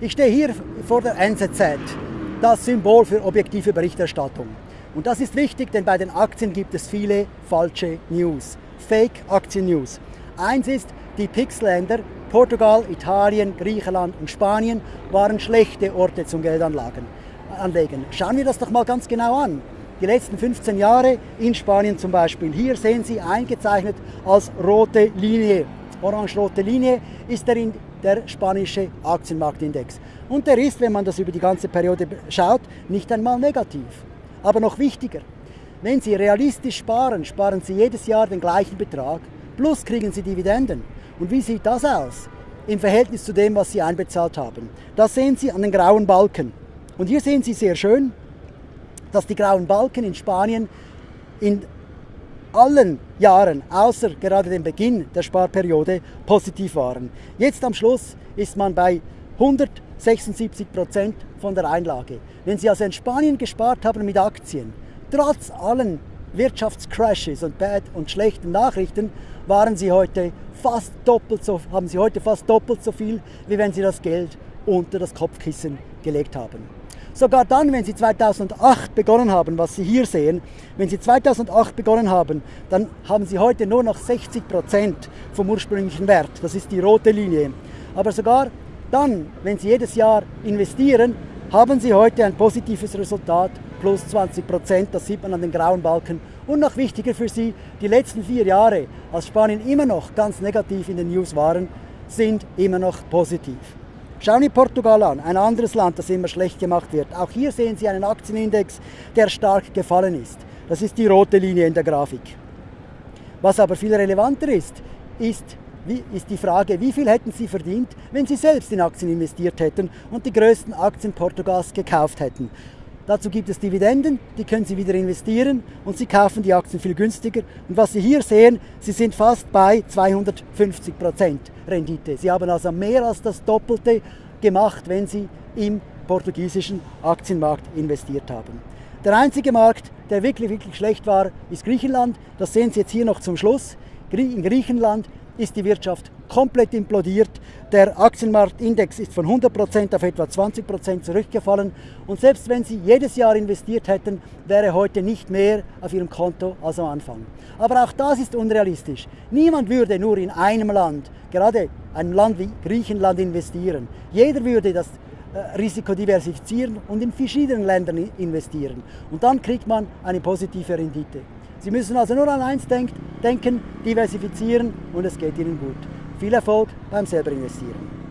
Ich stehe hier vor der NZZ, das Symbol für objektive Berichterstattung. Und das ist wichtig, denn bei den Aktien gibt es viele falsche News, Fake-Aktien-News. Eins ist, die PIX-Länder, Portugal, Italien, Griechenland und Spanien, waren schlechte Orte zum Geldanlegen. Schauen wir das doch mal ganz genau an. Die letzten 15 Jahre in Spanien zum Beispiel. Hier sehen Sie eingezeichnet als rote Linie. Orange-rote Linie ist der, der spanische Aktienmarktindex. Und der ist, wenn man das über die ganze Periode schaut, nicht einmal negativ. Aber noch wichtiger, wenn Sie realistisch sparen, sparen Sie jedes Jahr den gleichen Betrag, plus kriegen Sie Dividenden. Und wie sieht das aus im Verhältnis zu dem, was Sie einbezahlt haben? Das sehen Sie an den grauen Balken. Und hier sehen Sie sehr schön, dass die grauen Balken in Spanien in allen Jahren, außer gerade dem Beginn der Sparperiode, positiv waren. Jetzt am Schluss ist man bei 176 Prozent von der Einlage. Wenn Sie also in Spanien gespart haben mit Aktien, trotz allen Wirtschaftscrashes und bad und schlechten Nachrichten, waren Sie heute fast doppelt so, haben Sie heute fast doppelt so viel, wie wenn Sie das Geld unter das Kopfkissen gelegt haben. Sogar dann, wenn Sie 2008 begonnen haben, was Sie hier sehen, wenn Sie 2008 begonnen haben, dann haben Sie heute nur noch 60 Prozent vom ursprünglichen Wert. Das ist die rote Linie. Aber sogar dann, wenn Sie jedes Jahr investieren, haben Sie heute ein positives Resultat, plus 20 Prozent, das sieht man an den grauen Balken. Und noch wichtiger für Sie, die letzten vier Jahre, als Spanien immer noch ganz negativ in den News waren, sind immer noch positiv. Schauen wir Portugal an, ein anderes Land, das immer schlecht gemacht wird. Auch hier sehen Sie einen Aktienindex, der stark gefallen ist. Das ist die rote Linie in der Grafik. Was aber viel relevanter ist, ist, wie, ist die Frage, wie viel hätten Sie verdient, wenn Sie selbst in Aktien investiert hätten und die größten Aktien Portugals gekauft hätten. Dazu gibt es Dividenden, die können Sie wieder investieren und Sie kaufen die Aktien viel günstiger. Und was Sie hier sehen, Sie sind fast bei 250 Prozent Rendite. Sie haben also mehr als das Doppelte gemacht, wenn Sie im portugiesischen Aktienmarkt investiert haben. Der einzige Markt, der wirklich, wirklich schlecht war, ist Griechenland. Das sehen Sie jetzt hier noch zum Schluss. In Griechenland ist die Wirtschaft komplett implodiert. Der Aktienmarktindex ist von 100% auf etwa 20% zurückgefallen. Und selbst wenn Sie jedes Jahr investiert hätten, wäre heute nicht mehr auf Ihrem Konto als am Anfang. Aber auch das ist unrealistisch. Niemand würde nur in einem Land, gerade einem Land wie Griechenland, investieren. Jeder würde das äh, Risiko diversifizieren und in verschiedenen Ländern investieren. Und dann kriegt man eine positive Rendite. Sie müssen also nur an eins denken, diversifizieren und es geht Ihnen gut. Viel Erfolg beim selber investieren.